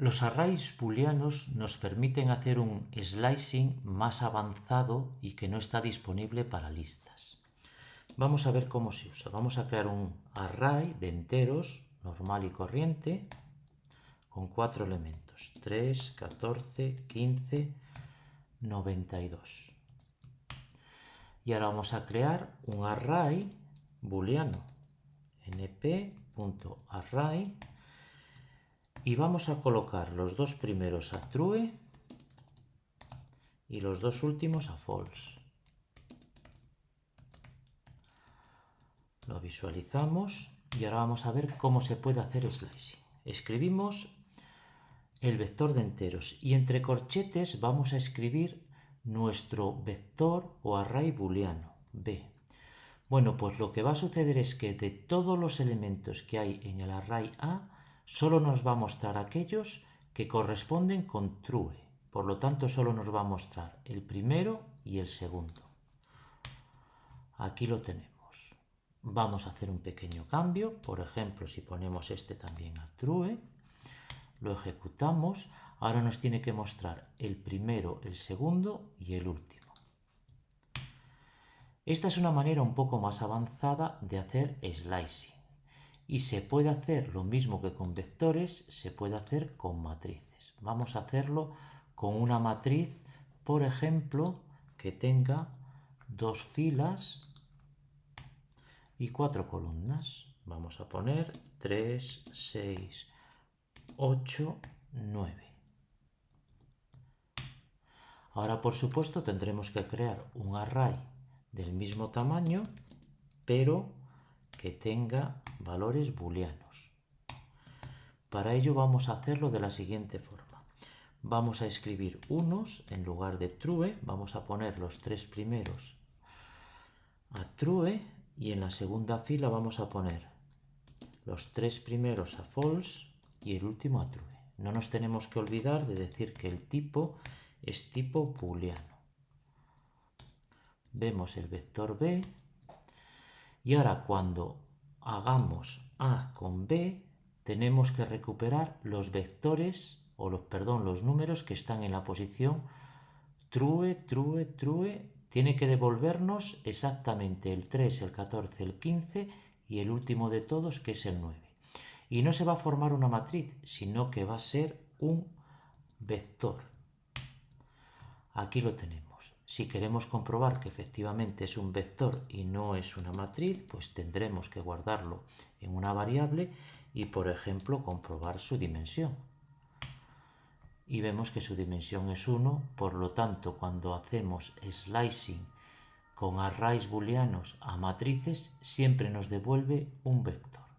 Los arrays booleanos nos permiten hacer un slicing más avanzado y que no está disponible para listas. Vamos a ver cómo se usa. Vamos a crear un array de enteros normal y corriente con cuatro elementos. 3, 14, 15, 92. Y ahora vamos a crear un array booleano. np.array y vamos a colocar los dos primeros a true y los dos últimos a false. Lo visualizamos y ahora vamos a ver cómo se puede hacer slicing. Escribimos el vector de enteros y entre corchetes vamos a escribir nuestro vector o array booleano, b. Bueno, pues lo que va a suceder es que de todos los elementos que hay en el array A, solo nos va a mostrar aquellos que corresponden con true. Por lo tanto, solo nos va a mostrar el primero y el segundo. Aquí lo tenemos. Vamos a hacer un pequeño cambio. Por ejemplo, si ponemos este también a true, lo ejecutamos. Ahora nos tiene que mostrar el primero, el segundo y el último. Esta es una manera un poco más avanzada de hacer slicing y se puede hacer lo mismo que con vectores, se puede hacer con matrices. Vamos a hacerlo con una matriz, por ejemplo, que tenga dos filas y cuatro columnas. Vamos a poner 3, 6, 8, 9. Ahora, por supuesto, tendremos que crear un array del mismo tamaño, pero que tenga valores booleanos. Para ello vamos a hacerlo de la siguiente forma. Vamos a escribir unos en lugar de true, vamos a poner los tres primeros a true y en la segunda fila vamos a poner los tres primeros a false y el último a true. No nos tenemos que olvidar de decir que el tipo es tipo booleano. Vemos el vector b y ahora cuando hagamos A con B, tenemos que recuperar los vectores, o los, perdón, los números que están en la posición true, true, true. Tiene que devolvernos exactamente el 3, el 14, el 15 y el último de todos que es el 9. Y no se va a formar una matriz, sino que va a ser un vector. Aquí lo tenemos. Si queremos comprobar que efectivamente es un vector y no es una matriz, pues tendremos que guardarlo en una variable y, por ejemplo, comprobar su dimensión. Y vemos que su dimensión es 1, por lo tanto, cuando hacemos slicing con arrays booleanos a matrices, siempre nos devuelve un vector.